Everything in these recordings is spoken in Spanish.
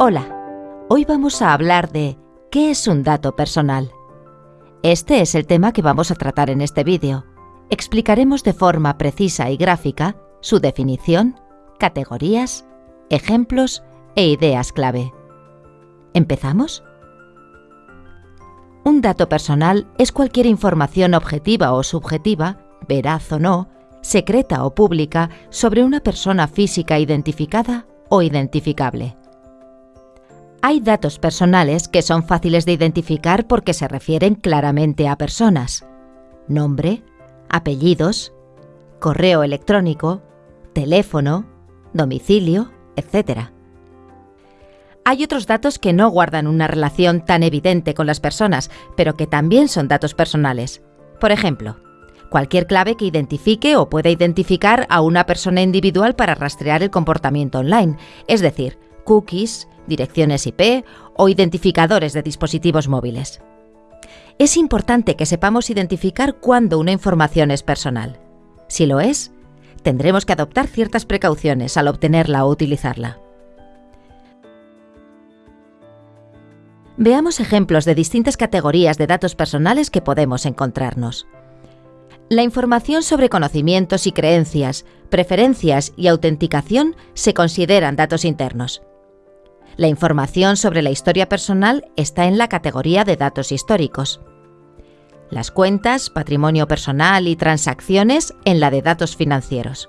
Hola, hoy vamos a hablar de ¿qué es un dato personal? Este es el tema que vamos a tratar en este vídeo. Explicaremos de forma precisa y gráfica su definición, categorías, ejemplos e ideas clave. ¿Empezamos? Un dato personal es cualquier información objetiva o subjetiva, veraz o no, secreta o pública sobre una persona física identificada o identificable. Hay datos personales que son fáciles de identificar porque se refieren claramente a personas. Nombre, apellidos, correo electrónico, teléfono, domicilio, etc. Hay otros datos que no guardan una relación tan evidente con las personas, pero que también son datos personales. Por ejemplo, cualquier clave que identifique o pueda identificar a una persona individual para rastrear el comportamiento online, es decir, cookies, direcciones IP o identificadores de dispositivos móviles. Es importante que sepamos identificar cuándo una información es personal. Si lo es, tendremos que adoptar ciertas precauciones al obtenerla o utilizarla. Veamos ejemplos de distintas categorías de datos personales que podemos encontrarnos. La información sobre conocimientos y creencias, preferencias y autenticación se consideran datos internos. La información sobre la historia personal está en la categoría de datos históricos. Las cuentas, patrimonio personal y transacciones en la de datos financieros.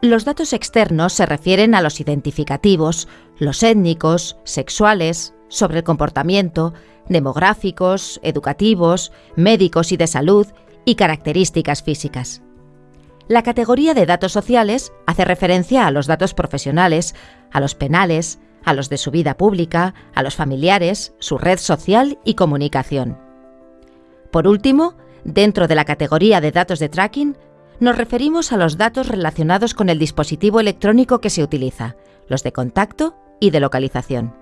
Los datos externos se refieren a los identificativos, los étnicos, sexuales, sobre el comportamiento, demográficos, educativos, médicos y de salud y características físicas. La categoría de datos sociales hace referencia a los datos profesionales, a los penales, a los de su vida pública, a los familiares, su red social y comunicación. Por último, dentro de la categoría de datos de tracking, nos referimos a los datos relacionados con el dispositivo electrónico que se utiliza, los de contacto y de localización.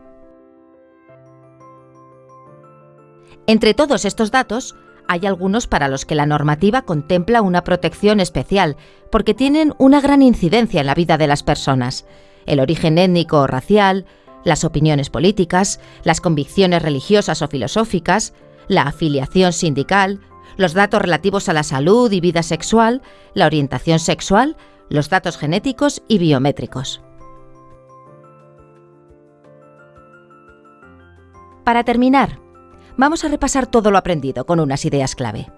Entre todos estos datos, hay algunos para los que la normativa contempla una protección especial, porque tienen una gran incidencia en la vida de las personas, el origen étnico o racial, las opiniones políticas, las convicciones religiosas o filosóficas, la afiliación sindical, los datos relativos a la salud y vida sexual, la orientación sexual, los datos genéticos y biométricos. Para terminar, vamos a repasar todo lo aprendido con unas ideas clave.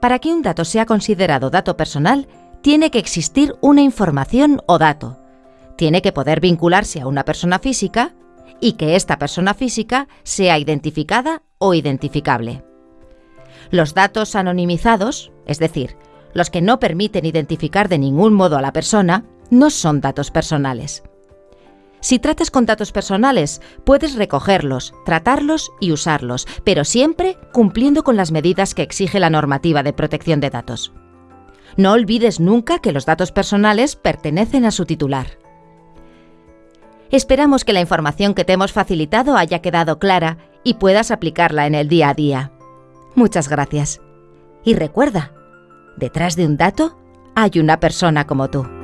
Para que un dato sea considerado dato personal, tiene que existir una información o dato, tiene que poder vincularse a una persona física y que esta persona física sea identificada o identificable. Los datos anonimizados, es decir, los que no permiten identificar de ningún modo a la persona, no son datos personales. Si tratas con datos personales, puedes recogerlos, tratarlos y usarlos, pero siempre cumpliendo con las medidas que exige la normativa de protección de datos. No olvides nunca que los datos personales pertenecen a su titular. Esperamos que la información que te hemos facilitado haya quedado clara y puedas aplicarla en el día a día. Muchas gracias. Y recuerda, detrás de un dato hay una persona como tú.